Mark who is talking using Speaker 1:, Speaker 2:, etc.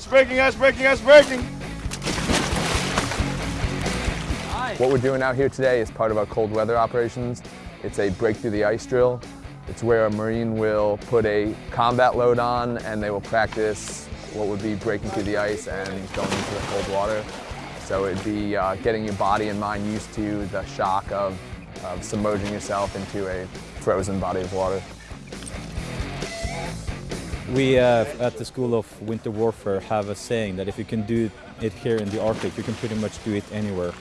Speaker 1: Ice breaking, ice breaking, ice breaking.
Speaker 2: What we're doing out here today is part of our cold weather operations. It's a break through the ice drill. It's where a Marine will put a combat load on and they will practice what would be breaking through the ice and going into the cold water. So it'd be uh, getting your body and mind used to the shock of, of submerging yourself into a frozen body of water.
Speaker 3: We uh, at the School of Winter Warfare have a saying that if you can do it here in the Arctic, you can pretty much do it anywhere.